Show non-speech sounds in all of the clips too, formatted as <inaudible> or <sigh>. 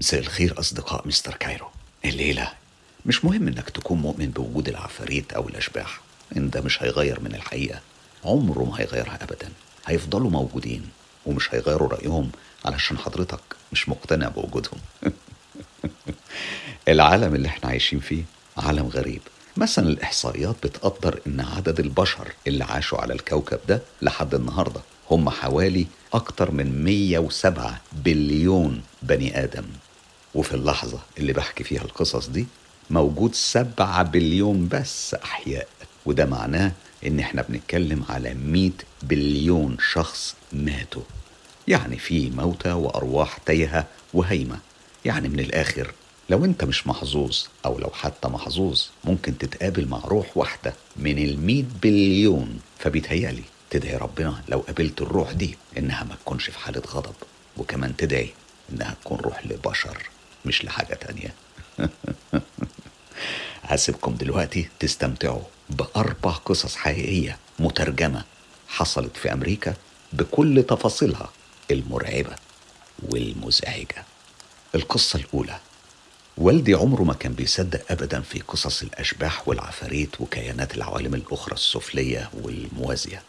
مساء الخير أصدقاء مستر كايرو. الليلة. مش مهم إنك تكون مؤمن بوجود العفاريت أو الأشباح. إن ده مش هيغير من الحقيقة. عمره ما هيغيرها أبدا. هيفضلوا موجودين ومش هيغيروا رأيهم علشان حضرتك مش مقتنع بوجودهم. <laughs> العالم اللي إحنا عايشين فيه عالم غريب. مثلا الإحصائيات بتقدر إن عدد البشر اللي عاشوا على الكوكب ده لحد النهاردة هم حوالي أكتر من 107 بليون بني آدم. وفي اللحظة اللي بحكي فيها القصص دي موجود 7 بليون بس أحياء. وده معناه إن إحنا بنتكلم على 100 بليون شخص ماتوا. يعني في موتى وأرواح تايهة وهيمة يعني من الآخر لو أنت مش محظوظ أو لو حتى محظوظ ممكن تتقابل مع روح واحدة من المية بليون. فبيتهيألي تدعي ربنا لو قابلت الروح دي إنها ما تكونش في حالة غضب وكمان تدعي إنها تكون روح لبشر. مش لحاجة تانية. <laughs> هسيبكم دلوقتي تستمتعوا بأربع قصص حقيقية مترجمة حصلت في أمريكا بكل تفاصيلها المرعبة والمزعجة. القصة الأولى والدي عمره ما كان بيصدق ابدا في قصص الأشباح والعفاريت وكيانات العوالم الأخرى السفلية والموازية.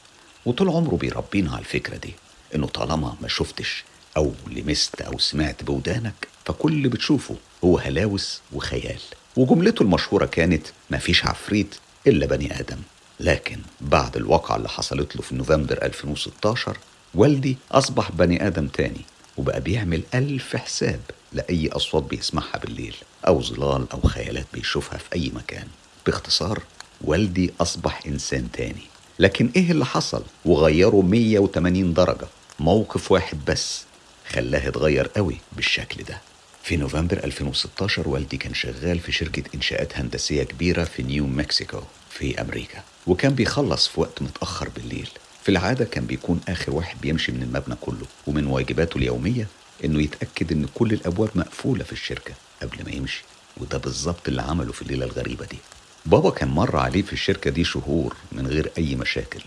وطول عمره بيربينا على الفكرة دي إنه طالما ما شفتش أو لمست أو سمعت بودانك فكل اللي بتشوفه هو هلاوس وخيال. وجملته المشهورة كانت ما فيش عفريت إلا بني آدم لكن بعد الواقعة اللي حصلت له في نوفمبر 2016 والدي أصبح بني آدم تاني وبقى بيعمل ألف حساب لأي أصوات بيسمعها بالليل أو ظلال أو خيالات بيشوفها في أي مكان. باختصار والدي أصبح إنسان تاني. لكن إيه اللي حصل؟ وغيره 180 درجة. موقف واحد بس خلاه يتغير قوي بالشكل ده. في نوفمبر 2016 والدي كان شغال في شركة إنشاءات هندسية كبيرة في نيو مكسيكو في أمريكا وكان بيخلص في وقت متأخر بالليل. في العادة كان بيكون آخر واحد بيمشي من المبنى كله ومن واجباته اليومية إنه يتأكد إن كل الأبواب مقفولة في الشركة قبل ما يمشي وده بالظبط اللي عمله في الليلة الغريبة دي. بابا كان مر عليه في الشركة دي شهور من غير أي مشاكل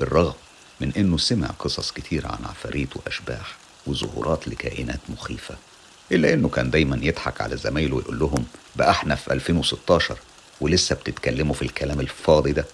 بالرغم من إنه سمع قصص كتير عن عفاريت وأشباح وظهورات لكائنات مخيفة. إلا إنه كان دايما يضحك على زمايله ويقول لهم بقى إحنا في 2016 ولسه بتتكلموا في الكلام الفاضي ده.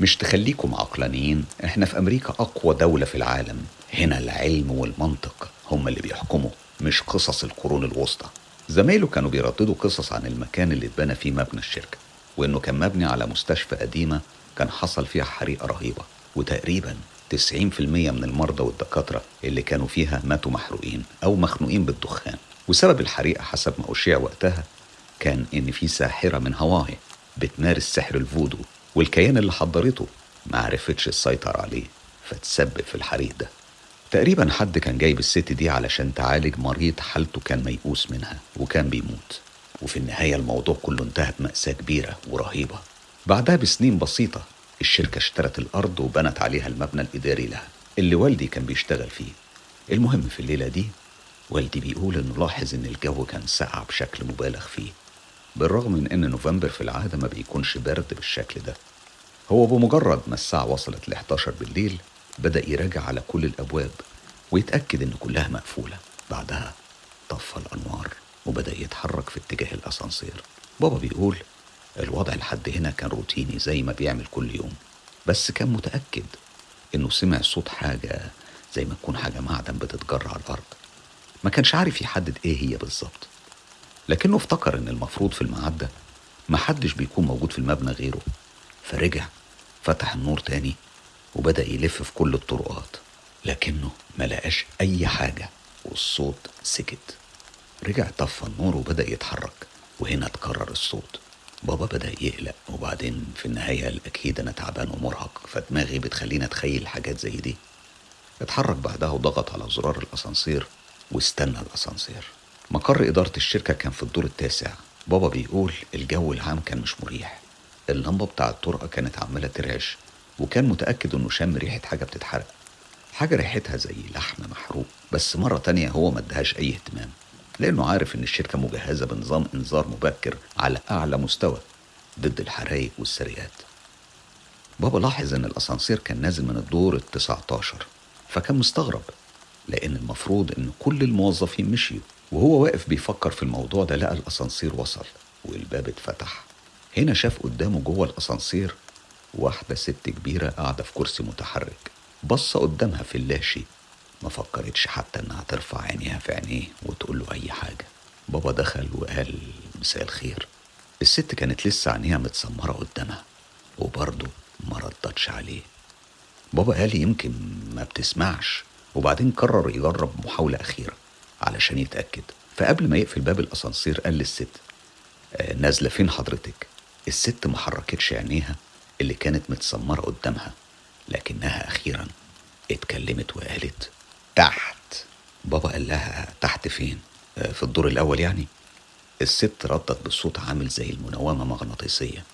مش تخليكم عقلانيين إحنا في أمريكا أقوى دولة في العالم. هنا العلم والمنطق هم اللي بيحكموا مش قصص القرون الوسطى. زمايله كانوا بيرددوا قصص عن المكان اللي اتبنى فيه مبنى الشركة وإنه كان مبني على مستشفى قديمة كان حصل فيها حريقة رهيبة وتقريبا 90% من المرضى والدكاترة اللي كانوا فيها ماتوا محروقين أو مخنوقين بالدخان. وسبب الحريقة حسب ما أشيع وقتها كان إن في ساحرة من هاواي بتمارس سحر الفودو والكيان اللي حضرته ما عرفتش تسيطر عليه فتسبب في الحريق ده. تقريبا حد كان جايب الست دي علشان تعالج مريض حالته كان ميؤوس منها وكان بيموت. وفي النهاية الموضوع كله انتهى بمأساة كبيرة ورهيبة. بعدها بسنين بسيطة الشركة اشترت الأرض وبنت عليها المبنى الإداري لها اللي والدي كان بيشتغل فيه. المهم في الليلة دي والدي بيقول إنه لاحظ إن الجو كان ساقع بشكل مبالغ فيه بالرغم من إن نوفمبر في العادة ما بيكونش برد بالشكل ده. هو بمجرد ما الساعة وصلت ل 11 بالليل بدأ يراجع على كل الأبواب ويتأكد إن كلها مقفولة. بعدها طفى الأنوار وبدأ يتحرك في اتجاه الأسانسير. بابا بيقول الوضع لحد هنا كان روتيني زي ما بيعمل كل يوم بس كان متأكد إنه سمع صوت حاجة زي ما تكون حاجة معدن بتتجر على الأرض. ما كانش عارف يحدد إيه هي بالظبط. لكنه افتكر إن المفروض في الميعاد ده محدش بيكون موجود في المبنى غيره. فرجع فتح النور تاني وبدأ يلف في كل الطرقات. لكنه ما لقاش أي حاجة والصوت سكت. رجع طفى النور وبدأ يتحرك وهنا اتكرر الصوت. بابا بدأ يقلق وبعدين في النهاية قال أكيد أنا تعبان ومرهق فدماغي بتخليني أتخيل حاجات زي دي. اتحرك بعدها وضغط على زرار الأسانسير واستنى الأسانسير. مقر إدارة الشركة كان في الدور التاسع. بابا بيقول الجو العام كان مش مريح. اللمبة بتاع الطرقة كانت عمالة ترعش وكان متأكد إنه شم ريحة حاجة بتتحرق. حاجة ريحتها زي لحم محروق بس مرة تانية هو ما ادهاش أي اهتمام لأنه عارف إن الشركة مجهزة بنظام إنذار مبكر على أعلى مستوى ضد الحرايق والسرقات. بابا لاحظ إن الأسانسير كان نازل من الدور التسعة عشر فكان مستغرب. لأن المفروض إن كل الموظفين مشيوا. وهو واقف بيفكر في الموضوع ده لقى الأسانسير وصل والباب اتفتح. هنا شاف قدامه جوه الأسانسير واحدة ست كبيرة قاعدة في كرسي متحرك. بص قدامها في اللاشي. ما فكرتش حتى إنها ترفع عينيها في عينيه وتقول له أي حاجة. بابا دخل وقال مساء الخير. الست كانت لسه عينيها متسمرة قدامها وبرضه ما ردتش عليه. بابا قال يمكن ما بتسمعش. وبعدين قرر يجرب محاولة أخيرة علشان يتأكد. فقبل ما يقفل باب الأسانسير قال للست آه نازلة فين حضرتك؟ الست ما حركتش عينيها اللي كانت متسمرة قدامها لكنها أخيرا اتكلمت وقالت تحت. بابا قال لها تحت فين؟ آه في الدور الأول يعني. الست ردت بصوت عامل زي المنومة مغناطيسية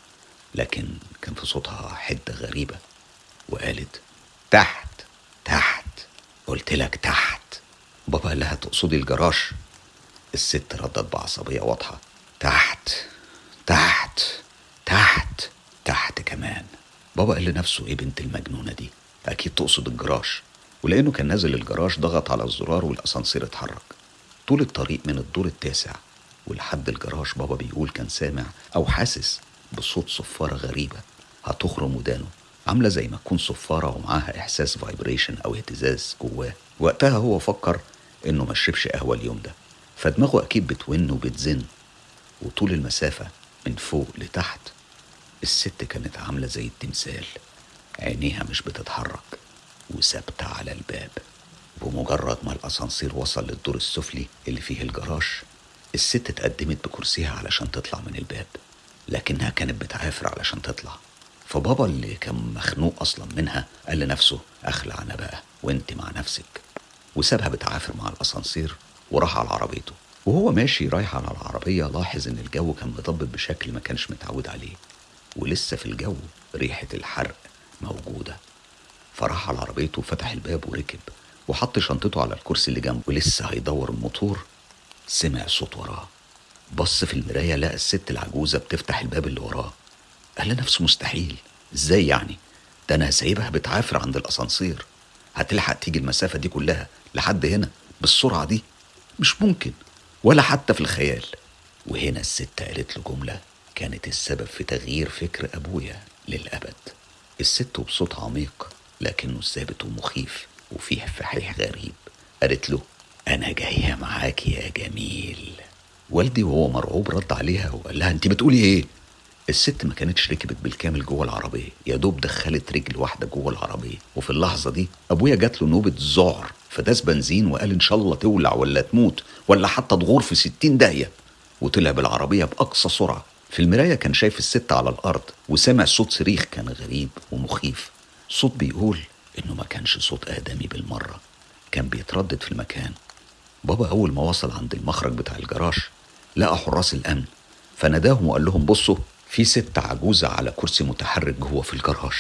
لكن كان في صوتها حدة غريبة وقالت تحت تحت. قلت لك تحت. بابا قال لها تقصدي الجراج. الست ردت بعصبية واضحة. تحت تحت تحت تحت كمان. بابا قال لنفسه إيه بنت المجنونة دي؟ أكيد تقصد الجراج. ولأنه كان نازل الجراج ضغط على الزرار والأسانسير اتحرك. طول الطريق من الدور التاسع ولحد الجراج بابا بيقول كان سامع أو حاسس بصوت صفارة غريبة. هتخرم ودانه. عاملة زي ما تكون صفارة ومعاها إحساس فايبريشن أو اهتزاز جواه. وقتها هو فكر إنه ما شربش قهوة اليوم ده. فدماغه أكيد بتون وبتزن. وطول المسافة من فوق لتحت الست كانت عاملة زي التمثال. عينيها مش بتتحرك وثابتة على الباب. بمجرد ما الأسانسير وصل للدور السفلي اللي فيه الجراج الست اتقدمت بكرسيها علشان تطلع من الباب. لكنها كانت بتعافر علشان تطلع. فبابا اللي كان مخنوق أصلا منها قال لنفسه أخلع أنا بقى وأنت مع نفسك. وسابها بتعافر مع الأسانسير وراح على عربيته. وهو ماشي رايح على العربية لاحظ إن الجو كان مضبط بشكل ما كانش متعود عليه. ولسه في الجو ريحة الحرق موجودة. فراح على عربيته وفتح الباب وركب وحط شنطته على الكرسي اللي جنبه. ولسه هيدور الموتور. سمع صوت وراه. بص في المراية لقى الست العجوزة بتفتح الباب اللي وراه. قال لنفسه مستحيل. إزاي يعني؟ ده أنا سايبها بتعافر عند الأسانسير. هتلحق تيجي المسافة دي كلها لحد هنا بالسرعة دي؟ مش ممكن ولا حتى في الخيال. وهنا الست قالت له جملة كانت السبب في تغيير فكر أبويا للأبد. الست بصوت عميق لكنه ثابت ومخيف وفيه فحيح غريب. قالت له أنا جاية معاك يا جميل. والدي وهو مرعوب رد عليها وقال لها أنت بتقولي إيه؟ الست ما كانتش ركبت بالكامل جوه العربية. يا دوب دخلت رجل واحدة جوه العربية. وفي اللحظة دي أبويا جات له نوبة ذعر. فداس بنزين وقال إن شاء الله تولع ولا تموت ولا حتى تغور في ستين داهية. وطلع بالعربية بأقصى سرعة. في المراية كان شايف الست على الأرض وسمع صوت صريخ كان غريب ومخيف. صوت بيقول إنه ما كانش صوت آدمي بالمرة. كان بيتردد في المكان. بابا أول ما وصل عند المخرج بتاع الجراج لقى حراس الأمن. فناداهم وقال لهم بصوا في ست عجوزة على كرسي متحرك جوه في الجراج.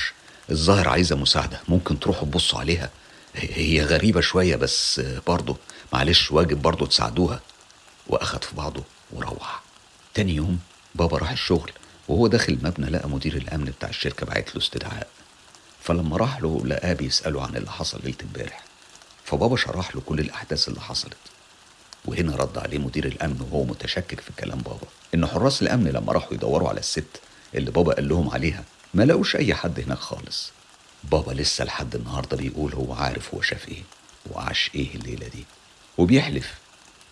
الظاهر عايزة مساعدة ممكن تروحوا تبصوا عليها. هي غريبة شوية بس برضه معلش واجب برضه تساعدوها. وأخد في بعضه وروح. تاني يوم بابا راح الشغل وهو داخل المبنى لقى مدير الأمن بتاع الشركة بعت له استدعاء. فلما راح له لقاه بيسأله عن اللي حصل ليلة امبارح. فبابا شرح له كل الأحداث اللي حصلت. وهنا رد عليه مدير الأمن وهو متشكك في كلام بابا. إن حراس الأمن لما راحوا يدوروا على الست اللي بابا قال لهم عليها ما لقوش أي حد هناك خالص. بابا لسه لحد النهارده بيقول هو عارف هو شاف إيه وعاش إيه الليلة دي. وبيحلف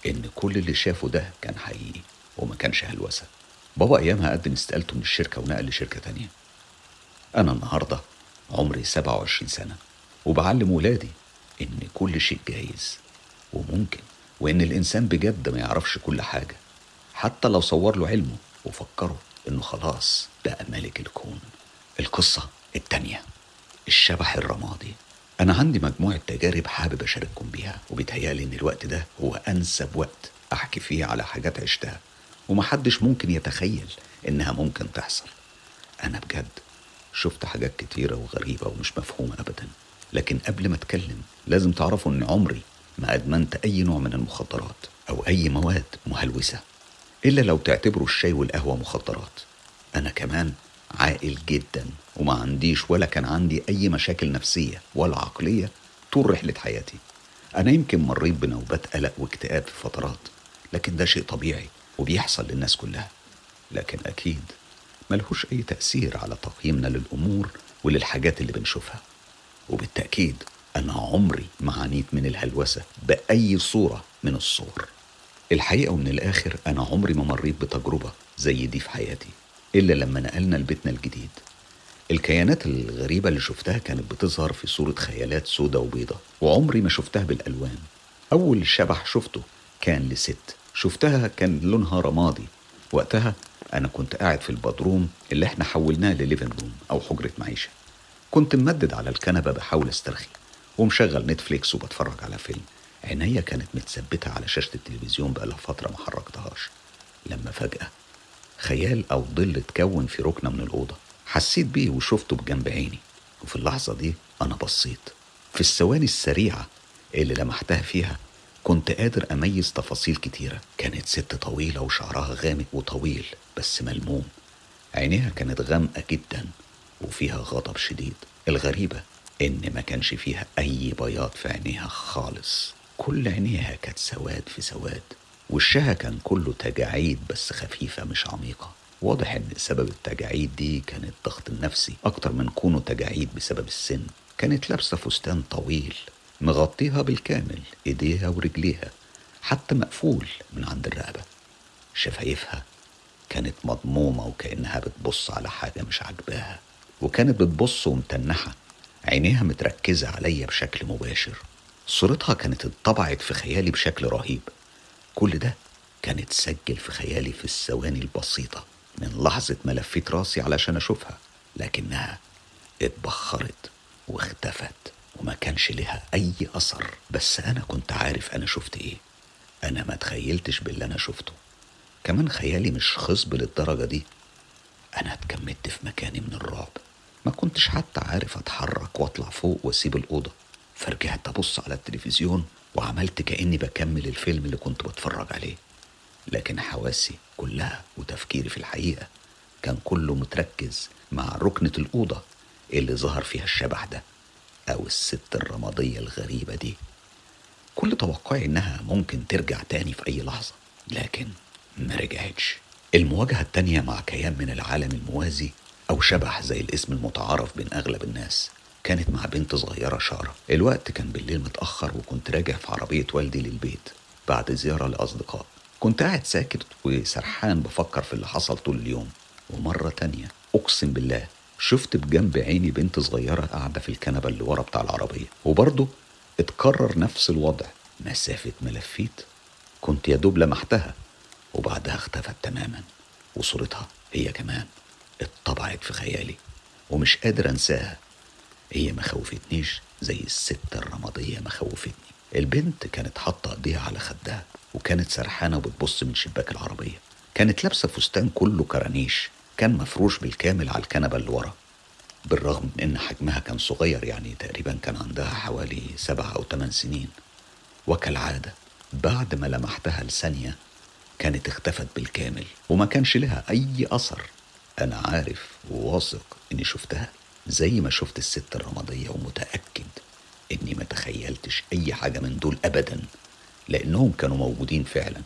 إن كل اللي شافه ده كان حقيقي وما كانش هلوسة. بابا أيامها قدم استقالته من الشركة ونقل لشركة تانية. أنا النهاردة عمري 27 سنة وبعلم ولادي إن كل شيء جايز وممكن وإن الإنسان بجد ما يعرفش كل حاجة. حتى لو صور له علمه وفكره إنه خلاص بقى ملك الكون. القصة التانية الشبح الرمادي. أنا عندي مجموعة تجارب حابب أشارككم بيها وبيتهيألي إن الوقت ده هو أنسب وقت أحكي فيه على حاجات عشتها ومحدش ممكن يتخيل إنها ممكن تحصل. أنا بجد شفت حاجات كتيرة وغريبة ومش مفهومة أبدا لكن قبل ما أتكلم لازم تعرفوا إن عمري ما أدمنت أي نوع من المخدرات أو أي مواد مهلوسة. إلا لو تعتبروا الشاي والقهوة مخدرات. أنا كمان عاقل جدا وما عنديش ولا كان عندي أي مشاكل نفسية ولا عقلية طول رحلة حياتي. أنا يمكن مريت بنوبات قلق واكتئاب في فترات لكن ده شيء طبيعي وبيحصل للناس كلها. لكن أكيد ملهوش أي تأثير على تقييمنا للأمور وللحاجات اللي بنشوفها. وبالتأكيد أنا عمري ما عانيت من الهلوسة بأي صورة من الصور. الحقيقة ومن الآخر أنا عمري ما مريت بتجربة زي دي في حياتي إلا لما نقلنا لبيتنا الجديد. الكيانات الغريبة اللي شفتها كانت بتظهر في صورة خيالات سودة وبيضة وعمري ما شفتها بالألوان. أول شبح شفته كان لست شفتها كان لونها رمادي. وقتها أنا كنت قاعد في البدروم اللي إحنا حولناه لليفن روم أو حجرة معيشة. كنت ممدد على الكنبة بحاول أسترخي ومشغل نتفليكس وبتفرج على فيلم. عينيا كانت متثبتة على شاشة التلفزيون بقالها فترة ما حركتهاش. لما فجأة خيال أو ظل اتكون في ركنة من الأوضة حسيت بيه وشفته بجنب عيني. وفي اللحظة دي أنا بصيت. في الثواني السريعة اللي لمحتها فيها كنت قادر أميز تفاصيل كتيرة. كانت ست طويلة وشعرها غامق وطويل بس ملموم. عينيها كانت غامقة جدا وفيها غضب شديد. الغريبة إن ما كانش فيها أي بياض في عينيها خالص. كل عينيها كانت سواد في سواد وشها كان كله تجاعيد بس خفيفة مش عميقة. واضح إن سبب التجاعيد دي كان الضغط النفسي أكتر من كونه تجاعيد بسبب السن. كانت لابسة فستان طويل مغطيها بالكامل إيديها ورجليها حتى مقفول من عند الرقبة. شفايفها كانت مضمومة وكأنها بتبص على حاجة مش عاجباها وكانت بتبص ومتنحة. عينيها متركزة عليا بشكل مباشر. صورتها كانت اتطبعت في خيالي بشكل رهيب. كل ده كان اتسجل في خيالي في الثواني البسيطة من لحظة ما لفيت راسي علشان أشوفها لكنها اتبخرت واختفت وما كانش لها أي أثر. بس أنا كنت عارف أنا شفت إيه. أنا ما تخيلتش باللي أنا شفته. كمان خيالي مش خصب للدرجة دي. أنا اتكمدت في مكاني من الرعب. ما كنتش حتى عارف أتحرك وأطلع فوق وأسيب الأوضة. فرجعت أبص على التلفزيون وعملت كأني بكمل الفيلم اللي كنت بتفرج عليه. لكن حواسي كلها وتفكيري في الحقيقة كان كله متركز مع ركنة الأوضة اللي ظهر فيها الشبح ده أو الست الرمادية الغريبة دي. كل توقعي إنها ممكن ترجع تاني في أي لحظة لكن ما رجعتش. المواجهة التانية مع كيان من العالم الموازي أو شبح زي الاسم المتعارف بين أغلب الناس كانت مع بنت صغيرة شارة. الوقت كان بالليل متأخر وكنت راجع في عربية والدي للبيت بعد زيارة لأصدقاء. كنت قاعد ساكت وسرحان بفكر في اللي حصل طول اليوم. ومرة تانية أقسم بالله شفت بجنب عيني بنت صغيرة قاعدة في الكنبة اللي ورا بتاع العربية. وبرضه اتكرر نفس الوضع. مسافة ما لفيت. كنت يا دوب لمحتها. وبعدها اختفت تماما. وصورتها هي كمان اتطبعت في خيالي. ومش قادر أنساها. هي ما خوفتنيش زي الست الرمادية ما خوفتني. البنت كانت حاطة ايديها على خدها وكانت سرحانة وبتبص من شباك العربية. كانت لابسة فستان كله كرانيش كان مفروش بالكامل على الكنبة اللي ورا. بالرغم من إن حجمها كان صغير يعني تقريبا كان عندها حوالي سبع أو ثمان سنين. وكالعادة بعد ما لمحتها لثانية كانت اختفت بالكامل وما كانش لها أي أثر. أنا عارف وواثق إني شفتها. زي ما شفت الست الرمادية ومتأكد إني ما تخيلتش أي حاجة من دول أبدا لأنهم كانوا موجودين فعلا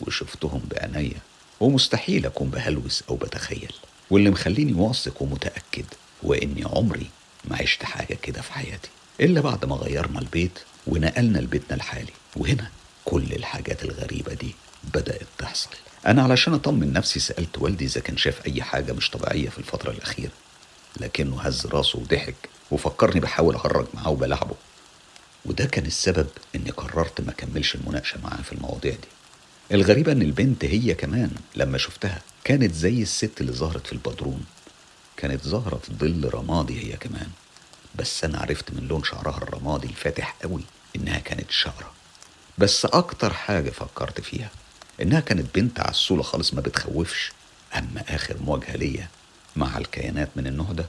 وشفتهم بعينيا ومستحيل أكون بهلوس أو بتخيل. واللي مخليني واثق ومتأكد وإني عمري ما عشت حاجة كده في حياتي إلا بعد ما غيرنا البيت ونقلنا لبيتنا الحالي. وهنا كل الحاجات الغريبة دي بدأت تحصل. أنا علشان أطمن نفسي سألت والدي إذا كان شاف أي حاجة مش طبيعية في الفترة الأخيرة. لكنه هز راسه وضحك وفكرني بحاول أهرج معاه وبلعبه. وده كان السبب إني قررت ما أكملش المناقشة معاه في المواضيع دي. الغريبة إن البنت هي كمان لما شفتها كانت زي الست اللي ظهرت في البدروم. كانت ظاهرة في ظل رمادي هي كمان. بس أنا عرفت من لون شعرها الرمادي الفاتح قوي إنها كانت شقرة بس أكتر حاجة فكرت فيها إنها كانت بنت عسولة خالص ما بتخوفش. أما آخر مواجهة ليا مع الكيانات من النوع ده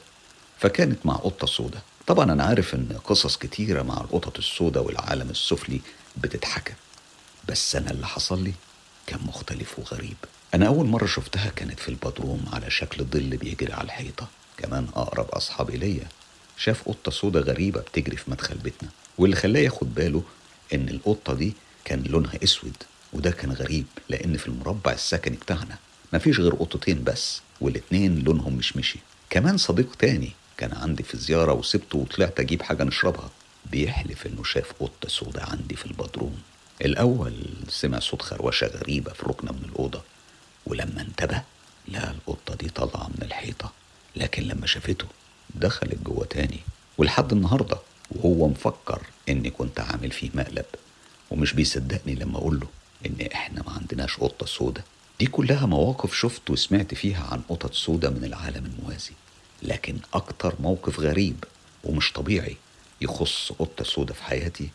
فكانت مع قطة سودة. طبعا أنا عارف إن قصص كتيرة مع القطط السودة والعالم السفلي بتتحكى بس أنا اللي حصل لي كان مختلف وغريب. أنا أول مرة شفتها كانت في البدروم على شكل ظل بيجري على الحيطة. كمان أقرب أصحابي ليا شاف قطة سودة غريبة بتجري في مدخل بيتنا. واللي خلاه ياخد باله إن القطة دي كان لونها أسود وده كان غريب لأن في المربع السكني بتاعنا مفيش غير قطتين بس والاتنين لونهم مش مشي. كمان صديق تاني كان عندي في زيارة وسبته وطلعت أجيب حاجة نشربها. بيحلف إنه شاف قطة سودة عندي في البدروم. الأول سمع صوت خروشة غريبة في ركنة من الأوضة ولما انتبه لقى القطة دي طالعة من الحيطة. لكن لما شافته دخلت جوه تاني ولحد النهاردة وهو مفكر إني كنت عامل فيه مقلب. ومش بيصدقني لما أقول له إن إحنا ما عندناش قطة سودة دي كلها مواقف شفت وسمعت فيها عن قطط سودة من العالم الموازي. لكن أكتر موقف غريب ومش طبيعي يخص قطة سودة في حياتي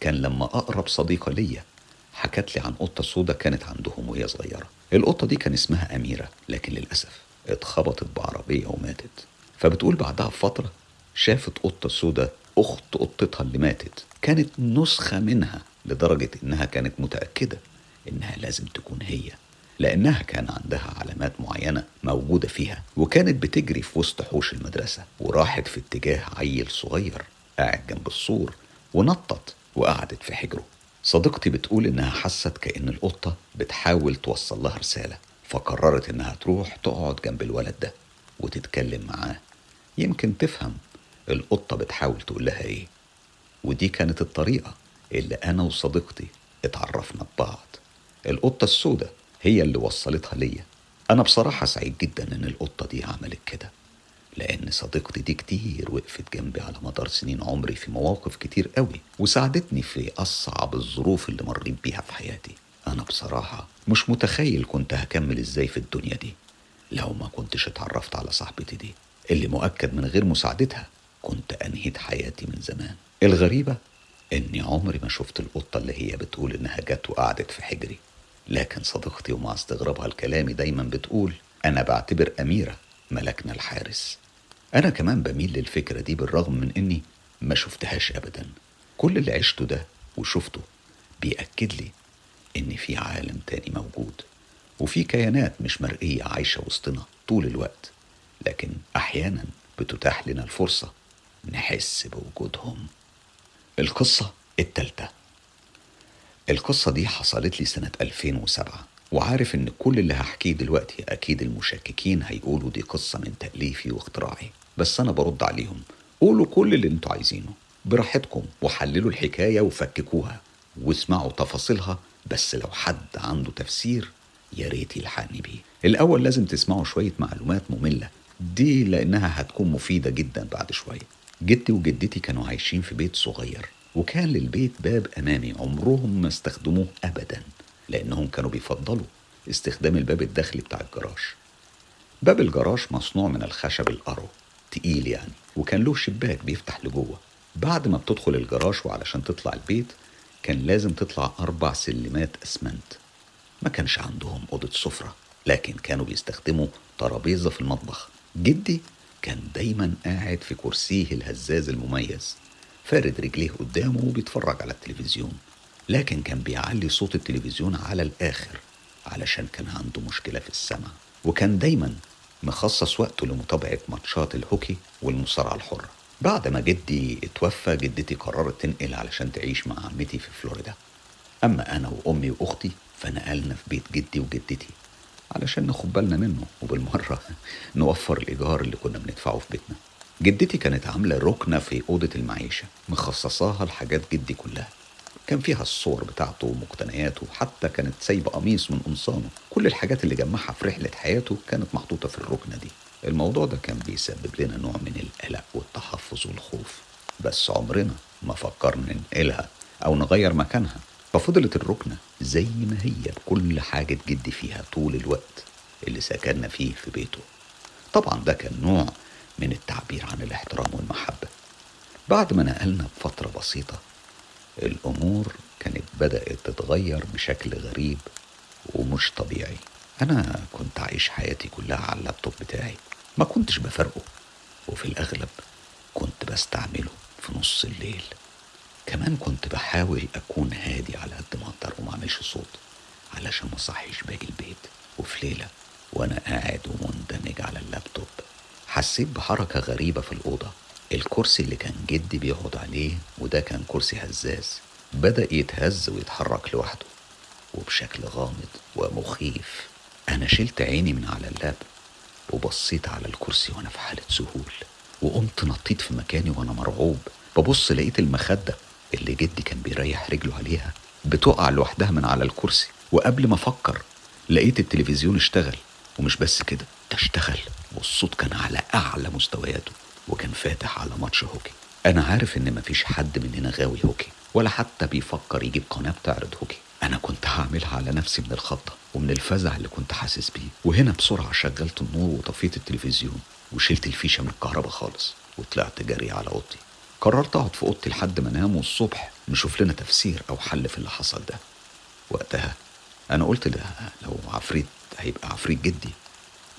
كان لما أقرب صديقة ليا حكت لي عن قطة سودة كانت عندهم وهي صغيرة. القطة دي كان اسمها أميرة لكن للأسف اتخبطت بعربية وماتت. فبتقول بعدها بفترة شافت قطة سودة أخت قطتها اللي ماتت. كانت نسخة منها لدرجة إنها كانت متأكدة إنها لازم تكون هي. لأنها كان عندها علامات معينة موجودة فيها وكانت بتجري في وسط حوش المدرسة وراحت في اتجاه عيل صغير قاعد جنب السور ونطت وقعدت في حجره. صديقتي بتقول إنها حست كأن القطة بتحاول توصل لها رسالة فقررت إنها تروح تقعد جنب الولد ده وتتكلم معاه. يمكن تفهم القطة بتحاول تقول لها إيه. ودي كانت الطريقة اللي أنا وصديقتي اتعرفنا ببعض. القطة السوداء هي اللي وصلتها ليا. أنا بصراحة سعيد جدا إن القطة دي عملت كده لأن صديقتي دي كتير وقفت جنبي على مدار سنين عمري في مواقف كتير قوي وساعدتني في أصعب الظروف اللي مريت بيها في حياتي. أنا بصراحة مش متخيل كنت هكمل إزاي في الدنيا دي لو ما كنتش اتعرفت على صاحبتي دي. اللي مؤكد من غير مساعدتها كنت أنهيت حياتي من زمان. الغريبة إني عمري ما شفت القطة اللي هي بتقول إنها جت وقعدت في حجري. لكن صديقتي ومع استغرابها لكلامي دايما بتقول أنا بعتبر أميرة ملكنا الحارس. أنا كمان بميل للفكرة دي بالرغم من إني ما شفتهاش أبدا. كل اللي عشته ده وشفته بيأكد لي إن في عالم تاني موجود وفي كيانات مش مرئية عايشة وسطنا طول الوقت لكن أحيانا بتتاح لنا الفرصة نحس بوجودهم. القصة التالتة. القصة دي حصلت لي سنة 2007 وعارف إن كل اللي هحكيه دلوقتي أكيد المشككين هيقولوا دي قصة من تأليفي واختراعي بس أنا برد عليهم. قولوا كل اللي أنتوا عايزينه. براحتكم وحللوا الحكاية وفككوها واسمعوا تفاصيلها بس لو حد عنده تفسير يا ريت يلحقني بيه. الأول لازم تسمعوا شوية معلومات مملة دي لأنها هتكون مفيدة جدا بعد شوية. جدي وجدتي كانوا عايشين في بيت صغير. وكان للبيت باب أمامي عمرهم ما استخدموه أبدا لأنهم كانوا بيفضلوا استخدام الباب الداخلي بتاع الجراج. باب الجراج مصنوع من الخشب الأرو تقيل يعني وكان له شباك بيفتح لجوه. بعد ما بتدخل الجراج وعلشان تطلع البيت كان لازم تطلع أربع سلمات أسمنت. ما كانش عندهم أوضة سفرة لكن كانوا بيستخدموا ترابيزة في المطبخ. جدي كان دايما قاعد في كرسيه الهزاز المميز. فارد رجليه قدامه وبيتفرج على التلفزيون لكن كان بيعلي صوت التلفزيون على الآخر علشان كان عنده مشكلة في السمع وكان دايما مخصص وقته لمتابعة ماتشات الهوكي والمصارعة الحرة. بعد ما جدي اتوفى جدتي قررت تنقل علشان تعيش مع عمتي في فلوريدا. أما أنا وأمي وأختي فنقلنا في بيت جدي وجدتي علشان ناخد بالنا منه وبالمرة <laughs> نوفر الإيجار اللي كنا بندفعه في بيتنا. جدتي كانت عاملة ركنة في أوضة المعيشة مخصصاها لحاجات جدي كلها. كان فيها الصور بتاعته ومقتنياته وحتى كانت سايبة قميص من قمصانه. كل الحاجات اللي جمعها في رحلة حياته كانت محطوطة في الركنة دي. الموضوع ده كان بيسبب لنا نوع من القلق والتحفظ والخوف. بس عمرنا ما فكرنا ننقلها أو نغير مكانها. ففضلت الركنة زي ما هي بكل حاجة جدي فيها طول الوقت اللي سكننا فيه في بيته. طبعا ده كان نوع من التعبير عن الاحترام والمحبة. بعد ما نقلنا بفترة بسيطة الأمور كانت بدأت تتغير بشكل غريب ومش طبيعي. أنا كنت عايش حياتي كلها على اللابتوب بتاعي. ما كنتش بفرقه. وفي الأغلب كنت بستعمله في نص الليل. كمان كنت بحاول أكون هادي على قد ما أقدر وما أعملش صوت علشان ما صحيش باقي البيت وفي ليلة وأنا قاعد ومندمج على اللابتوب. حسيت بحركة غريبة في الأوضة. الكرسي اللي كان جدي بيقعد عليه وده كان كرسي هزاز بدأ يتهز ويتحرك لوحده وبشكل غامض ومخيف. أنا شلت عيني من على اللاب وبصيت على الكرسي وأنا في حالة ذهول وقمت نطيت في مكاني وأنا مرعوب. ببص لقيت المخدة اللي جدي كان بيريح رجله عليها بتقع لوحدها من على الكرسي وقبل ما أفكر لقيت التلفزيون اشتغل ومش بس كده ده اشتغل. والصوت كان على أعلى مستوياته وكان فاتح على ماتش هوكي. أنا عارف إن مفيش حد مننا غاوي هوكي ولا حتى بيفكر يجيب قناة بتعرض هوكي. أنا كنت هعملها على نفسي من الخضة ومن الفزع اللي كنت حاسس بيه. وهنا بسرعة شغلت النور وطفيت التلفزيون وشلت الفيشة من الكهرباء خالص وطلعت جري على أوضتي. قررت أقعد في أوضتي لحد ما أنام والصبح نشوف لنا تفسير أو حل في اللي حصل ده. وقتها أنا قلت ده لو عفريت هيبقى عفريت جدي.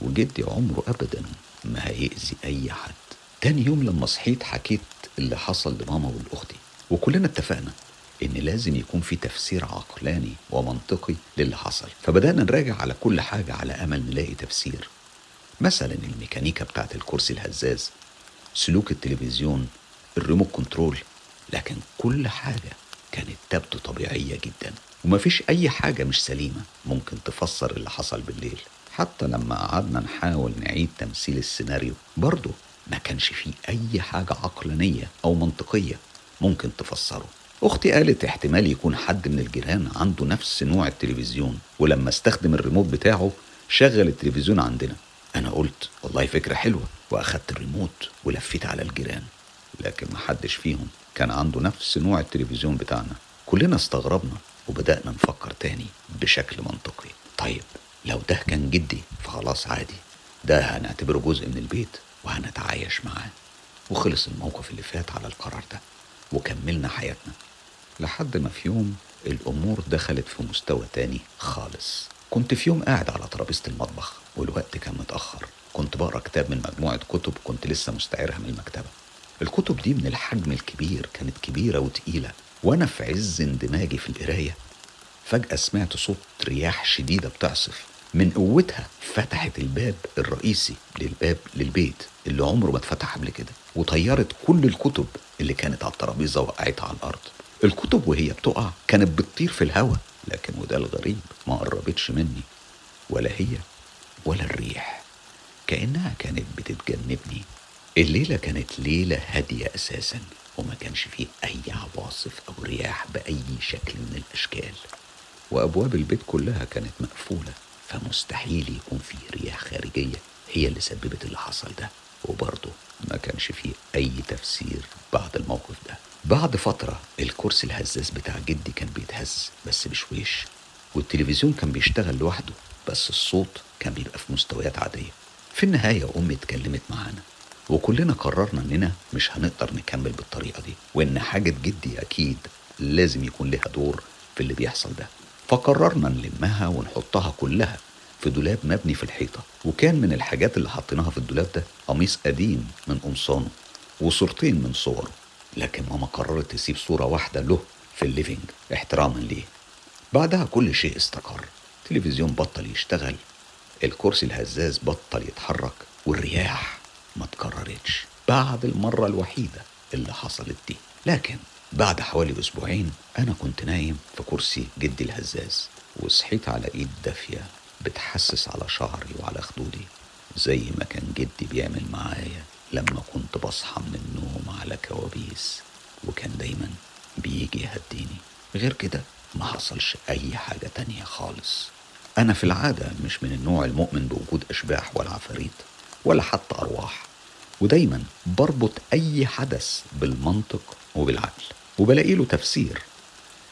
وجدي عمره أبدا ما هيأذي أي حد. تاني يوم لما صحيت حكيت اللي حصل لماما ولأختي وكلنا اتفقنا إن لازم يكون في تفسير عقلاني ومنطقي للي حصل. فبدأنا نراجع على كل حاجة على أمل نلاقي تفسير. مثلا الميكانيكا بتاعت الكرسي الهزاز سلوك التلفزيون الريموت كنترول لكن كل حاجة كانت تبدو طبيعية جدا. ومفيش أي حاجة مش سليمة ممكن تفسر اللي حصل بالليل. حتى لما قعدنا نحاول نعيد تمثيل السيناريو برضه ما كانش فيه أي حاجة عقلانية أو منطقية ممكن تفسره. أختي قالت احتمال يكون حد من الجيران عنده نفس نوع التلفزيون ولما استخدم الريموت بتاعه شغل التلفزيون عندنا. أنا قلت والله فكرة حلوة وأخدت الريموت ولفيت على الجيران. لكن محدش فيهم كان عنده نفس نوع التلفزيون بتاعنا. كلنا استغربنا وبدأنا نفكر تاني بشكل منطقي. طيب لو ده كان جدي فخلاص عادي. ده هنعتبره جزء من البيت وهنتعايش معاه. وخلص الموقف اللي فات على القرار ده وكملنا حياتنا. لحد ما في يوم الأمور دخلت في مستوى تاني خالص. كنت في يوم قاعد على ترابيزة المطبخ والوقت كان متأخر. كنت بقرأ كتاب من مجموعة كتب كنت لسه مستعيرها من المكتبة. الكتب دي من الحجم الكبير كانت كبيرة وتقيلة. وأنا في عز اندماجي في القراية فجأة سمعت صوت رياح شديدة بتعصف من قوتها فتحت الباب الرئيسي للباب للبيت اللي عمره ما اتفتح قبل كده وطيرت كل الكتب اللي كانت على الترابيزة وقعتها على الأرض. الكتب وهي بتقع كانت بتطير في الهواء لكن وده الغريب ما قربتش مني ولا هي ولا الريح كأنها كانت بتتجنبني. الليلة كانت ليلة هادية أساسا وما كانش فيه أي عواصف أو رياح بأي شكل من الأشكال. وأبواب البيت كلها كانت مقفولة فمستحيل يكون فيه رياح خارجية هي اللي سببت اللي حصل ده. وبرضه ما كانش فيه أي تفسير بعد الموقف ده. بعد فترة الكرسي الهزاز بتاع جدي كان بيتهز بس بشويش والتلفزيون كان بيشتغل لوحده بس الصوت كان بيبقى في مستويات عادية. في النهاية أمي اتكلمت معانا وكلنا قررنا إننا مش هنقدر نكمل بالطريقة دي وإن حاجة جدي أكيد لازم يكون لها دور في اللي بيحصل ده. فقررنا نلمها ونحطها كلها في دولاب مبني في الحيطة. وكان من الحاجات اللي حطيناها في الدولاب ده قميص قديم من قمصانه وصورتين من صوره. لكن ماما قررت تسيب صورة واحدة له في ال living احتراما ليه. بعدها كل شيء استقر. التلفزيون بطل يشتغل الكرسي الهزاز بطل يتحرك والرياح ما تكررتش بعد المرة الوحيدة اللي حصلت دي. لكن بعد حوالي أسبوعين أنا كنت نايم في كرسي جدي الهزاز وصحيت على إيد دافية بتحسس على شعري وعلى خدودي زي ما كان جدي بيعمل معايا لما كنت بصحى من النوم على كوابيس وكان دايما بيجي يهديني. غير كده ما حصلش أي حاجة تانية خالص. أنا في العادة مش من النوع المؤمن بوجود أشباح ولا عفاريت ولا حتى أرواح ودايما بربط أي حدث بالمنطق وبالعقل. وبلاقي له تفسير.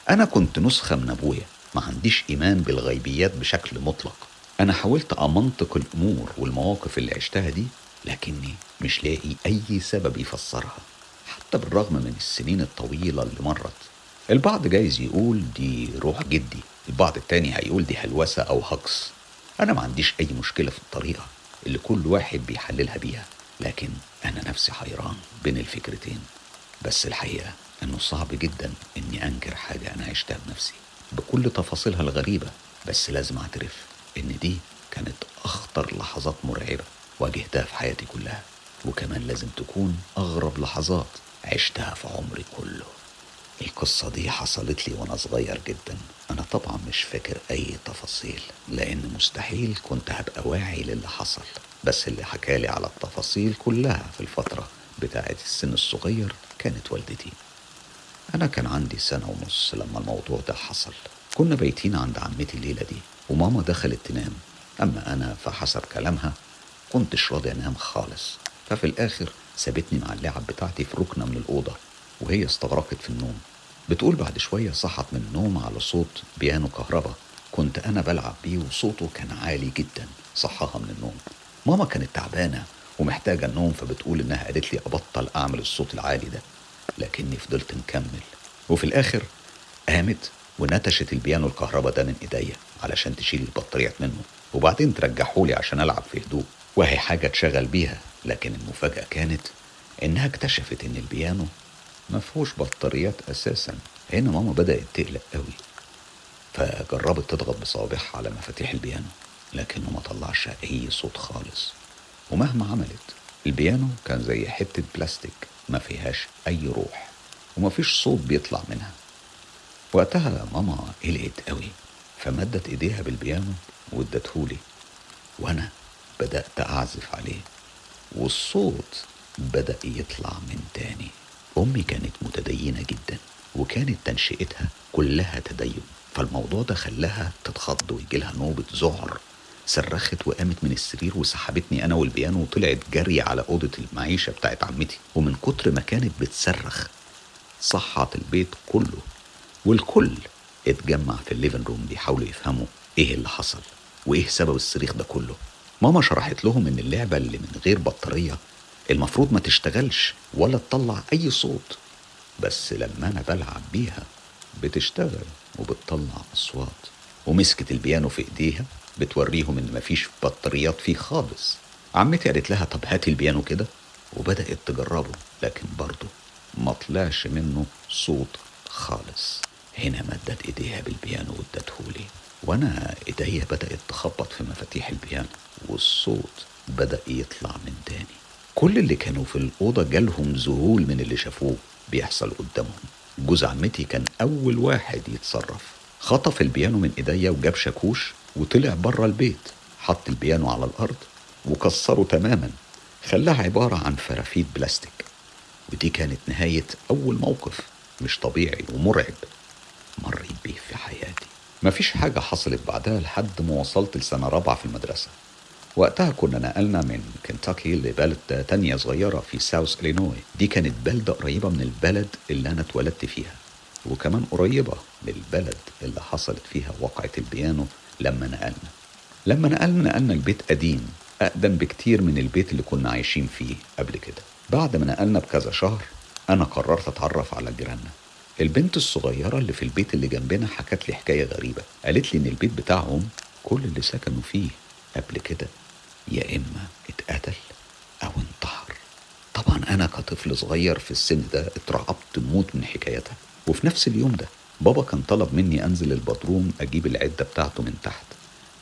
أنا كنت نسخة من أبويا ما عنديش إيمان بالغيبيات بشكل مطلق. أنا حاولت أمنطق الأمور والمواقف اللي عشتها دي لكني مش لاقي أي سبب يفسرها حتى بالرغم من السنين الطويلة اللي مرت. البعض جايز يقول دي روح جدي البعض التاني هيقول دي هلوسة أو هجص أنا ما عنديش أي مشكلة في الطريقة اللي كل واحد بيحللها بيها لكن أنا نفسي حيران بين الفكرتين. بس الحقيقة إنه صعب جدا إني أنكر حاجة أنا عشتها بنفسي. بكل تفاصيلها الغريبة بس لازم أعترف إن دي كانت أخطر لحظات مرعبة واجهتها في حياتي كلها. وكمان لازم تكون أغرب لحظات عشتها في عمري كله. القصة دي حصلت لي وأنا صغير جدا. أنا طبعا مش فاكر أي تفاصيل لأن مستحيل كنت هبقى واعي للي حصل. بس اللي حكالي على التفاصيل كلها في الفترة بتاعة السن الصغير كانت والدتي. أنا كان عندي سنة ونص لما الموضوع ده حصل. كنا بايتين عند عمتي الليلة دي وماما دخلت تنام. أما أنا فحسب كلامها كنتش راضي أنام خالص. ففي الآخر سابتني مع اللعب بتاعتي في ركنة من الأوضة وهي استغرقت في النوم. بتقول بعد شوية صحت من النوم على صوت بيانو كهربا. كنت أنا بلعب بيه وصوته كان عالي جدا صحاها من النوم. ماما كانت تعبانة ومحتاجة النوم فبتقول إنها قالت لي أبطل أعمل الصوت العالي ده. لكني فضلت مكمل. وفي الآخر قامت ونتشت البيانو الكهرباء ده من إيديا علشان تشيل البطاريات منه وبعدين ترجحولي عشان ألعب في هدوء. وهي حاجة تشغل بيها لكن المفاجأة كانت إنها اكتشفت إن البيانو ما فيهوش بطاريات أساسا. هنا ماما بدأت تقلق قوي. فجربت تضغط بصوابعها على مفاتيح البيانو لكنه ما طلعش أي صوت خالص. ومهما عملت البيانو كان زي حتة بلاستيك ما فيهاش أي روح ومفيش صوت بيطلع منها. وقتها ماما قلقت قوي فمدت إيديها بالبيانو وادتهولي. وأنا بدأت أعزف عليه والصوت بدأ يطلع من تاني. أمي كانت متدينة جدا وكانت تنشئتها كلها تدين. فالموضوع ده خلاها تتخض ويجيلها نوبة ذعر. صرخت وقامت من السرير وسحبتني أنا والبيانو وطلعت جري على أوضة المعيشة بتاعت عمتي. ومن كتر ما كانت بتصرخ صحت البيت كله والكل اتجمع في ال living room بيحاولوا يفهموا إيه اللي حصل وإيه سبب الصريخ ده كله. ماما شرحت لهم إن اللعبة اللي من غير بطارية المفروض ما تشتغلش ولا تطلع أي صوت بس لما أنا بلعب بيها بتشتغل وبتطلع أصوات. ومسكت البيانو في إيديها بتوريهم إن مفيش بطاريات فيه خالص. عمتي قالت لها طب هاتي البيانو كده وبدأت تجربه لكن برضه ما طلعش منه صوت خالص. هنا مدت إيديها بالبيانو وادتهولي وأنا إيديا بدأت تخبط في مفاتيح البيانو والصوت بدأ يطلع من تاني. كل اللي كانوا في الأوضة جالهم ذهول من اللي شافوه بيحصل قدامهم. جوز عمتي كان أول واحد يتصرف. خطف البيانو من إيديا وجاب شاكوش وطلع بره البيت حط البيانو على الأرض وكسره تماما خلاها عبارة عن فرافيت بلاستيك. ودي كانت نهاية أول موقف مش طبيعي ومرعب. مريت بيه في حياتي. مفيش حاجة حصلت بعدها لحد ما وصلت لسنة رابعة في المدرسة. وقتها كنا نقلنا من كنتاكي لبلد تانية صغيرة في south إلينوي. دي كانت بلدة قريبة من البلد اللي أنا اتولدت فيها. وكمان قريبة من البلد اللي حصلت فيها وقعة البيانو لما نقلنا. لما نقلنا نقلنا البيت قديم أقدم بكتير من البيت اللي كنا عايشين فيه قبل كده. بعد ما نقلنا بكذا شهر أنا قررت أتعرف على جيراننا. البنت الصغيرة اللي في البيت اللي جنبنا حكت لي حكاية غريبة. قالت لي إن البيت بتاعهم كل اللي سكنوا فيه قبل كده يا إما اتقتل أو انتحر. طبعا أنا كطفل صغير في السن ده اترعبت موت من حكايتها. وفي نفس اليوم ده بابا كان طلب مني أنزل البدروم أجيب العدة بتاعته من تحت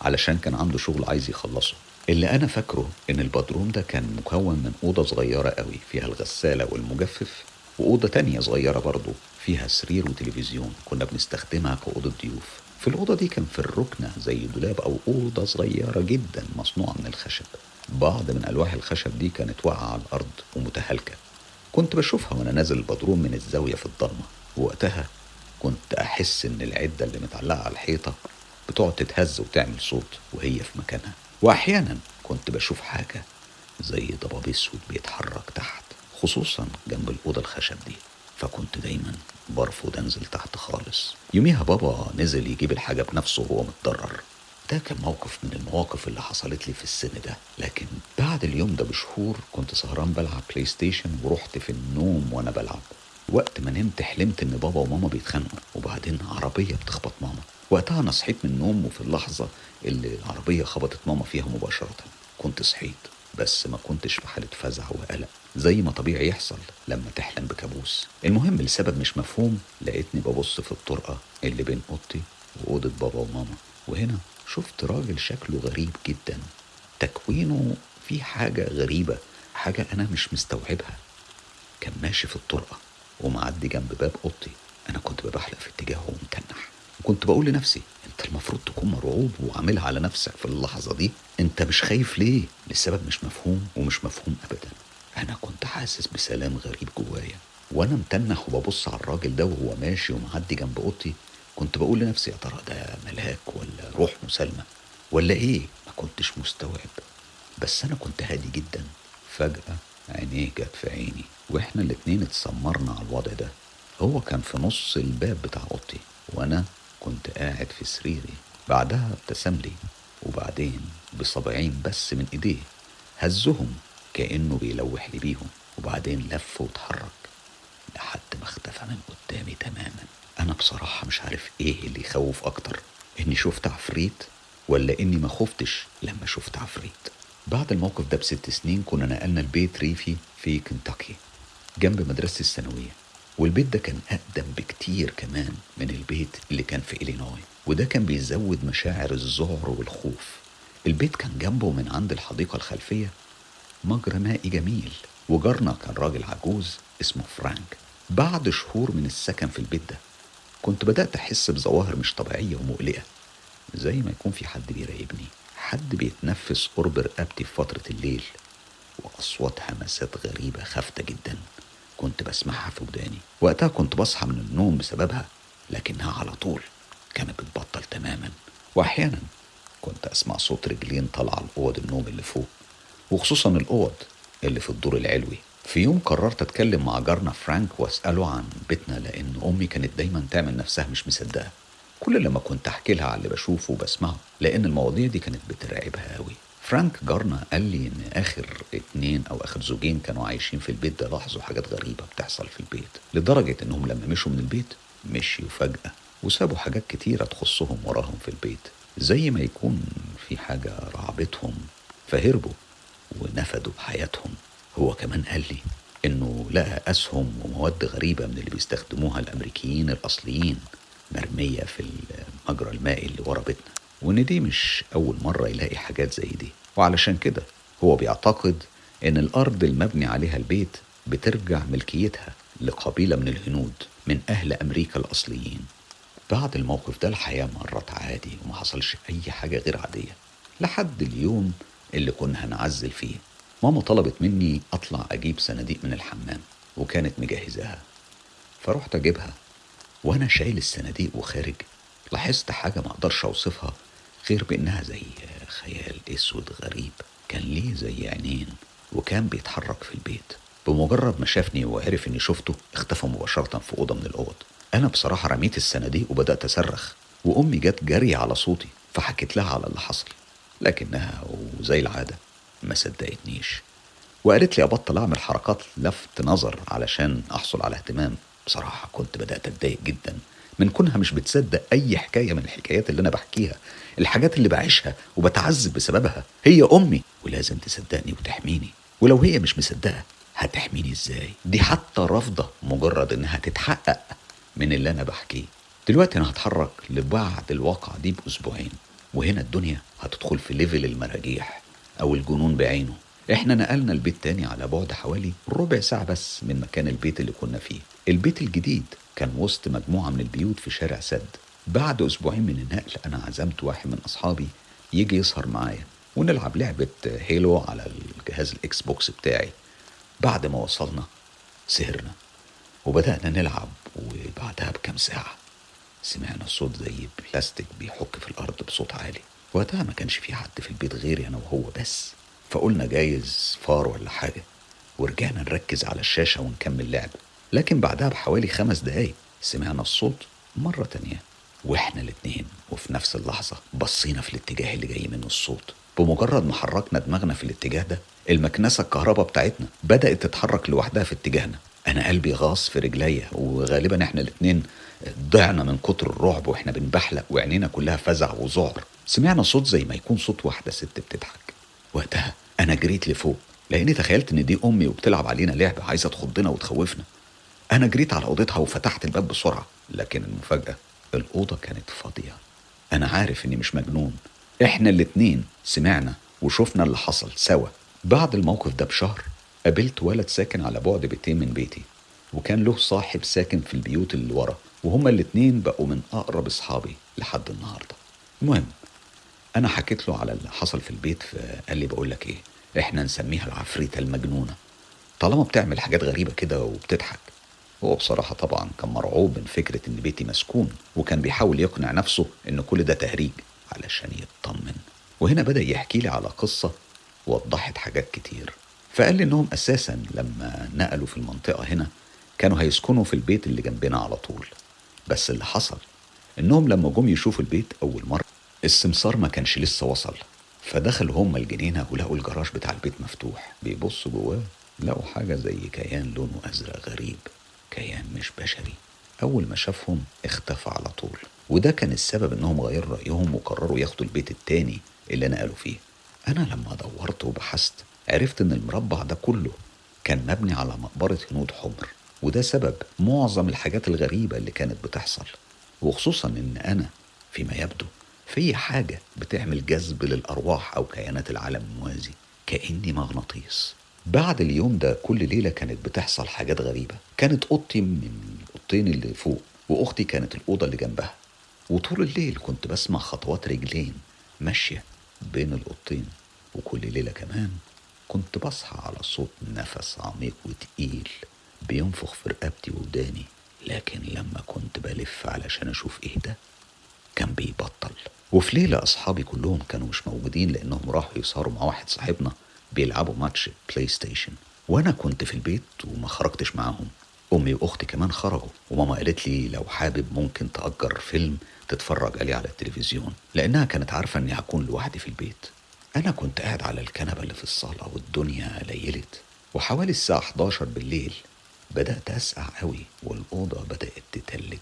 علشان كان عنده شغل عايز يخلصه. اللي أنا فاكره إن البدروم ده كان مكون من أوضة صغيرة قوي فيها الغسالة والمجفف وأوضة تانية صغيرة برضه فيها سرير وتلفزيون كنا بنستخدمها كأوضة ضيوف. في الأوضة دي كان في الركنة زي دولاب أو أوضة صغيرة جدا مصنوعة من الخشب. بعض من ألواح الخشب دي كانت واقعة على الأرض ومتهالكة. كنت بشوفها وأنا نازل البدروم من الزاوية في الضلمة. وقتها كنت أحس إن العدة اللي متعلقة على الحيطة بتقعد تتهز وتعمل صوت وهي في مكانها. وأحيانا كنت بشوف حاجة زي ضباب أسود بيتحرك تحت خصوصا جنب الأوضة الخشب دي. فكنت دايما برفض أنزل تحت خالص. يوميها بابا نزل يجيب الحاجة بنفسه وهو متضرر. ده كان موقف من المواقف اللي حصلت لي في السن ده. لكن بعد اليوم ده بشهور كنت سهران بلعب بلاي ستيشن ورحت في النوم وأنا بلعب. وقت ما نمت حلمت إن بابا وماما بيتخانقوا وبعدين عربية بتخبط ماما. وقتها أنا صحيت من النوم وفي اللحظة اللي العربية خبطت ماما فيها مباشرة كنت صحيت بس ما كنتش في حالة فزع وقلق زي ما طبيعي يحصل لما تحلم بكابوس. المهم لسبب مش مفهوم لقيتني ببص في الطرقة اللي بين أوضتي وأوضة بابا وماما. وهنا شفت راجل شكله غريب جدا. تكوينه في حاجة غريبة حاجة أنا مش مستوعبها. كان ماشي في الطرقة. ومعدي جنب باب أوضتي. أنا كنت ببحلق في اتجاهه ومتنح. وكنت بقول لنفسي أنت المفروض تكون مرعوب وعاملها على نفسك في اللحظة دي. أنت مش خايف ليه؟ لسبب مش مفهوم ومش مفهوم أبدا. أنا كنت حاسس بسلام غريب جوايا. وأنا متنح وببص على الراجل ده وهو ماشي ومعدي جنب أوضتي كنت بقول لنفسي يا ترى ده ملاك ولا روح مسالمة؟ ولا إيه؟ ما كنتش مستوعب. بس أنا كنت هادي جدا. فجأة عينيه جت في عيني. وإحنا الاتنين اتسمرنا على الوضع ده. هو كان في نص الباب بتاع أوضتي وأنا كنت قاعد في سريري. بعدها ابتسم لي وبعدين بصبعين بس من إيديه. هزهم كأنه بيلوح لي بيهم وبعدين لف واتحرك لحد ما اختفى من قدامي تماما. أنا بصراحة مش عارف إيه اللي يخوف أكتر إني شفت عفريت ولا إني ما خفتش لما شفت عفريت. بعد الموقف ده بست سنين كنا نقلنا البيت ريفي في كنتاكي جنب مدرستي الثانوية. والبيت ده كان أقدم بكتير كمان من البيت اللي كان في إلينوي وده كان بيزود مشاعر الذعر والخوف. البيت كان جنبه من عند الحديقة الخلفية مجرى مائي جميل وجارنا كان راجل عجوز اسمه فرانك. بعد شهور من السكن في البيت ده كنت بدأت أحس بظواهر مش طبيعية ومقلقة زي ما يكون في حد بيراقبني. حد بيتنفس قرب رقبتي في فترة الليل وأصوات همسات غريبة خافتة جدا. كنت بسمعها في وداني. وقتها كنت بصحى من النوم بسببها لكنها على طول كانت بتبطل تماما. وأحيانا كنت أسمع صوت رجلين طالعة لأوض النوم اللي فوق وخصوصا الأوض اللي في الدور العلوي. في يوم قررت أتكلم مع جارنا فرانك وأسأله عن بيتنا لأن أمي كانت دايما تعمل نفسها مش مصدقة. كل لما كنت أحكي لها على اللي بشوفه وبسمعه لأن المواضيع دي كانت بترعبها أوي. فرانك جارنا قال لي إن آخر اتنين أو آخر زوجين كانوا عايشين في البيت ده لاحظوا حاجات غريبة بتحصل في البيت. لدرجة إنهم لما مشوا من البيت مشيوا فجأة وسابوا حاجات كتيرة تخصهم وراهم في البيت. زي ما يكون في حاجة رعبتهم فهربوا ونفدوا بحياتهم. هو كمان قال لي إنه لقى أسهم ومواد غريبة من اللي بيستخدموها الأمريكيين الأصليين. مرمية في المجرى المائي اللي ورا بيتنا. وإن دي مش أول مرة يلاقي حاجات زي دي. وعلشان كده هو بيعتقد إن الأرض المبني عليها البيت بترجع ملكيتها لقبيلة من الهنود من أهل أمريكا الأصليين. بعد الموقف ده الحياة مرت عادي وما حصلش أي حاجة غير عادية. لحد اليوم اللي كنا هنعزل فيه. ماما طلبت مني أطلع أجيب صناديق من الحمام وكانت مجهزاها. فرحت أجيبها. وأنا شايل الصناديق وخارج لاحظت حاجة ما أقدرش أوصفها غير بأنها زي خيال أسود غريب. كان ليه زي عينين وكان بيتحرك في البيت. بمجرد ما شافني وعرف إني شفته اختفى مباشرة في أوضة من الأوض. أنا بصراحة رميت الصناديق وبدأت أصرخ وأمي جت جري على صوتي فحكيت لها على اللي حصل. لكنها وزي العادة ما صدقتنيش وقالت لي أبطل أعمل حركات لفت نظر علشان أحصل على اهتمام. بصراحة كنت بدأت أتضايق جدا. من كونها مش بتصدق أي حكاية من الحكايات اللي أنا بحكيها. الحاجات اللي بعيشها وبتعذب بسببها. هي أمي. ولازم تصدقني وتحميني. ولو هي مش مصدقة هتحميني إزاي؟ دي حتى رافضة مجرد إنها تتحقق من اللي أنا بحكيه. دلوقتي أنا هتحرك لبعد الواقعة دي بأسبوعين. وهنا الدنيا هتدخل في ليفل المراجيح أو الجنون بعينه. إحنا نقلنا البيت تاني على بعد حوالي ربع ساعة بس من مكان البيت اللي كنا فيه. البيت الجديد كان وسط مجموعة من البيوت في شارع سد. بعد أسبوعين من النقل أنا عزمت واحد من أصحابي يجي يسهر معايا ونلعب لعبة Halo على الجهاز ال Xbox بتاعي. بعد ما وصلنا سهرنا وبدأنا نلعب وبعدها بكام ساعة سمعنا صوت زي بلاستيك بيحك في الأرض بصوت عالي. وقتها ما كانش في حد في البيت غيري أنا وهو بس. فقلنا جايز فار ولا حاجة ورجعنا نركز على الشاشة ونكمل لعب. لكن بعدها بحوالي خمس دقايق سمعنا الصوت مرة تانية وإحنا الاتنين وفي نفس اللحظة بصينا في الاتجاه اللي جاي منه الصوت. بمجرد ما حركنا دماغنا في الاتجاه ده المكنسة الكهرباء بتاعتنا بدأت تتحرك لوحدها في اتجاهنا. أنا قلبي غاص في رجليا وغالبا إحنا الاتنين ضعنا من كتر الرعب وإحنا بنبحلق وعينينا كلها فزع وذعر. سمعنا صوت زي ما يكون صوت واحدة ست بتضحك. وقتها أنا جريت لفوق لأني تخيلت إن دي أمي وبتلعب علينا لعبة عايزة تخضنا وتخوفنا. أنا جريت على أوضتها وفتحت الباب بسرعة لكن المفاجأة الأوضة كانت فاضية. أنا عارف إني مش مجنون. إحنا الاتنين سمعنا وشفنا اللي حصل سوا. بعد الموقف ده بشهر قابلت ولد ساكن على بعد بيتين من بيتي وكان له صاحب ساكن في البيوت اللي ورا وهما الاتنين بقوا من أقرب أصحابي لحد النهاردة. المهم أنا حكيت له على اللي حصل في البيت فقال لي بقول لك إيه إحنا نسميها العفريتة المجنونة. طالما بتعمل حاجات غريبة كده وبتضحك هو بصراحة طبعا كان مرعوب من فكرة إن بيتي مسكون وكان بيحاول يقنع نفسه إن كل ده تهريج علشان يطمن. وهنا بدأ يحكي لي على قصة وضحت حاجات كتير. فقال لي إنهم أساسا لما نقلوا في المنطقة هنا كانوا هيسكنوا في البيت اللي جنبنا على طول. بس اللي حصل إنهم لما جم يشوفوا البيت أول مرة السمسار ما كانش لسه وصل. فدخلوا هما الجنينة ولقوا الجراج بتاع البيت مفتوح. بيبصوا جواه لقوا حاجة زي كيان لونه أزرق غريب. كيان مش بشري. أول ما شافهم اختفى على طول. وده كان السبب إنهم غيروا رأيهم وقرروا ياخدوا البيت التاني اللي نقلوا فيه. أنا لما دورت وبحثت عرفت إن المربع ده كله كان مبني على مقبرة هنود حمر. وده سبب معظم الحاجات الغريبة اللي كانت بتحصل. وخصوصا إن أنا فيما يبدو في حاجة بتعمل جذب للأرواح أو كيانات العالم الموازي كأني مغناطيس. بعد اليوم ده كل ليلة كانت بتحصل حاجات غريبة. كانت أوضتي من الأوضتين اللي فوق وأختي كانت الأوضة اللي جنبها. وطول الليل كنت بسمع خطوات رجلين ماشية بين الأوضتين وكل ليلة كمان كنت بصحى على صوت نفس عميق وتقيل بينفخ في رقبتي وداني لكن لما كنت بلف علشان أشوف إيه ده كان بيبطل. وفي ليلة أصحابي كلهم كانوا مش موجودين لأنهم راحوا يسهروا مع واحد صاحبنا. بيلعبوا ماتش بلاي ستيشن وأنا كنت في البيت وما خرجتش معاهم. أمي وأختي كمان خرجوا. وماما قالت لي لو حابب ممكن تأجر فيلم تتفرج عليه على التلفزيون لأنها كانت عارفة إني هكون لوحدي في البيت. أنا كنت قاعد على الكنبة اللي في الصالة والدنيا ليلت. وحوالي الساعة 11 بالليل بدأت أسقع قوي والأوضة بدأت تتلج.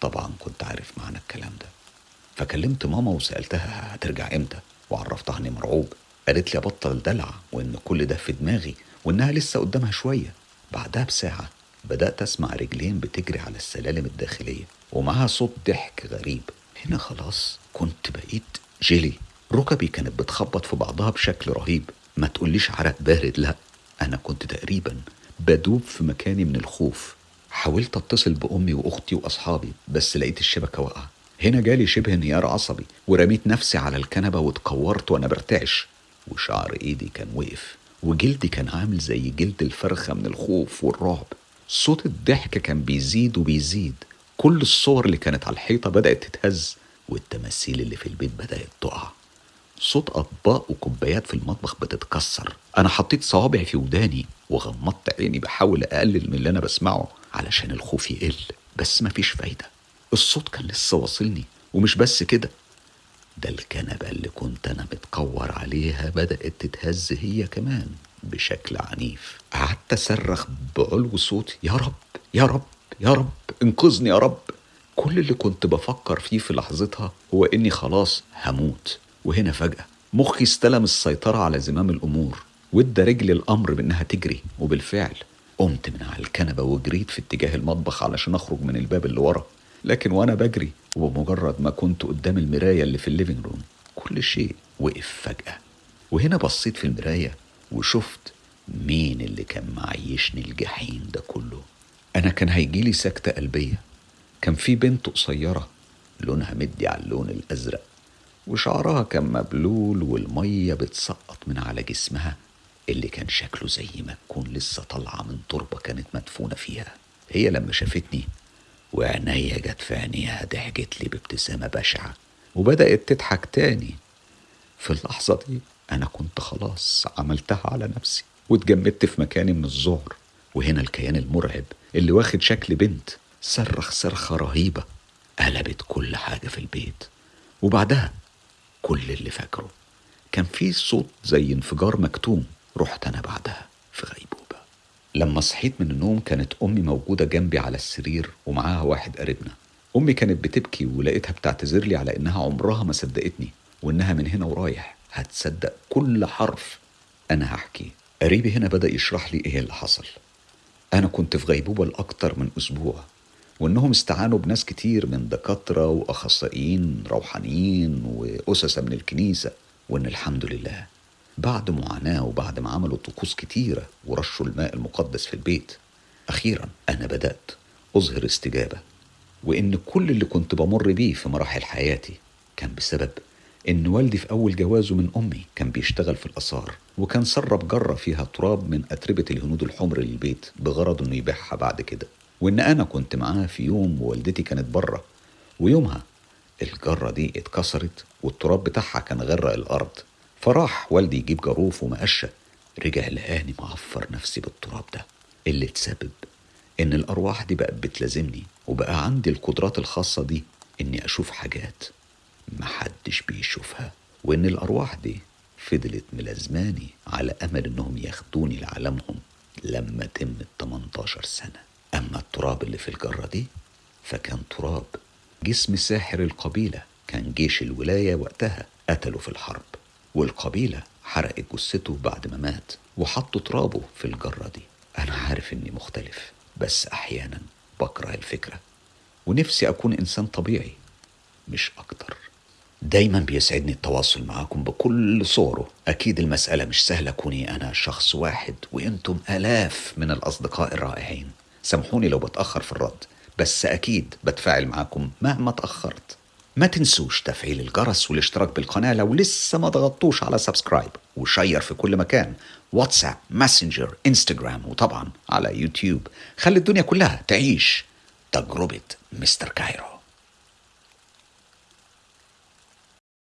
طبعا كنت عارف معنى الكلام ده. فكلمت ماما وسألتها هترجع إمتى وعرفتها إني مرعوب. قالت لي ابطل دلع وإن كل ده في دماغي وإنها لسه قدامها شوية. بعدها بساعة بدأت أسمع رجلين بتجري على السلالم الداخلية ومعاها صوت ضحك غريب. هنا خلاص كنت بقيت جيلي. ركبي كانت بتخبط في بعضها بشكل رهيب. ما تقوليش عرق بارد لا. أنا كنت تقريبا بدوب في مكاني من الخوف. حاولت أتصل بأمي وأختي وأصحابي بس لقيت الشبكة واقعة. هنا جالي شبه انهيار عصبي ورميت نفسي على الكنبة واتكورت وأنا برتعش. وشعر إيدي كان وقف وجلدي كان عامل زي جلد الفرخة من الخوف والرعب. صوت الضحك كان بيزيد وبيزيد. كل الصور اللي كانت على الحيطة بدأت تتهز والتماثيل اللي في البيت بدأت تقع. صوت أطباق وكوبايات في المطبخ بتتكسر. أنا حطيت صوابعي في وداني وغمضت عيني بحاول أقلل من اللي أنا بسمعه علشان الخوف يقل بس مفيش فايدة. الصوت كان لسه واصلني ومش بس كده. ده الكنبة اللي كنت أنا متكور عليها بدأت تتهز هي كمان بشكل عنيف. قعدت أصرخ بعلو صوتي يا رب يا رب يا رب انقذني يا رب. كل اللي كنت بفكر فيه في لحظتها هو إني خلاص هموت. وهنا فجأة مخي استلم السيطرة على زمام الأمور وادى رجلي الأمر بإنها تجري. وبالفعل قمت من على الكنبة وجريت في اتجاه المطبخ علشان أخرج من الباب اللي ورا. لكن وأنا بجري وبمجرد ما كنت قدام المراية اللي في ال living room كل شيء وقف فجأة. وهنا بصيت في المراية وشفت مين اللي كان معيشني الجحيم ده كله. أنا كان هيجيلي سكتة قلبية. كان في بنت قصيرة لونها مدي على اللون الأزرق وشعرها كان مبلول والمية بتسقط من على جسمها اللي كان شكله زي ما تكون لسه طالعة من تربة كانت مدفونة فيها. هي لما شافتني وعينيا جت في عينيها ضحكت لي بابتسامة بشعة وبدأت تضحك تاني. في اللحظة دي أنا كنت خلاص عملتها على نفسي واتجمدت في مكاني من الذعر وهنا الكيان المرعب اللي واخد شكل بنت صرخ صرخة رهيبة قلبت كل حاجة في البيت. وبعدها كل اللي فاكره كان في صوت زي انفجار مكتوم. رحت أنا بعدها في غيبوبة. لما صحيت من النوم كانت أمي موجودة جنبي على السرير ومعاها واحد قريبنا. أمي كانت بتبكي ولقيتها بتعتذر لي على إنها عمرها ما صدقتني وإنها من هنا ورايح. هتصدق كل حرف أنا هحكيه قريبي هنا بدأ يشرح لي إيه اللي حصل. أنا كنت في غيبوبة لأكتر من أسبوع وإنهم استعانوا بناس كتير من دكاترة وأخصائيين روحانيين وأسسة من الكنيسة وإن الحمد لله بعد معاناة وبعد ما عملوا طقوس كتيرة ورشوا الماء المقدس في البيت أخيرا أنا بدأت أظهر استجابة وإن كل اللي كنت بمر بيه في مراحل حياتي كان بسبب إن والدي في أول جوازه من أمي كان بيشتغل في الآثار وكان سرب جرة فيها تراب من أتربة الهنود الحمر للبيت بغرض إنه يبيعها بعد كده. وإن أنا كنت معاه في يوم ووالدتي كانت برة ويومها الجرة دي اتكسرت والتراب بتاعها كان غرق الأرض. فراح والدي يجيب جاروف ومقشة. رجع لقاني معفر نفسي بالتراب ده. اللي تسبب إن الأرواح دي بقت بتلازمني وبقى عندي القدرات الخاصة دي إني أشوف حاجات محدش بيشوفها. وإن الأرواح دي فضلت ملازماني على أمل إنهم ياخدوني لعالمهم لما تم ال 18 سنة. أما التراب اللي في الجرة دي فكان تراب جسم ساحر القبيلة. كان جيش الولاية وقتها قتله في الحرب. والقبيلة حرقت جثته بعد ما مات وحطوا ترابه في الجرة دي. أنا عارف إني مختلف بس أحيانا بكره الفكرة. ونفسي أكون إنسان طبيعي مش أكتر. دايما بيسعدني التواصل معاكم بكل صوره. أكيد المسألة مش سهلة كوني أنا شخص واحد وإنتم آلاف من الأصدقاء الرائعين. سامحوني لو بتأخر في الرد بس أكيد بتفاعل معاكم مهما تأخرت. ما تنسوش تفعيل الجرس والاشتراك بالقناة لو لسه ما ضغطتوش على subscribe. و share في كل مكان واتساب ماسنجر انستجرام وطبعا على يوتيوب. خلي الدنيا كلها تعيش تجربة مستر كايرو.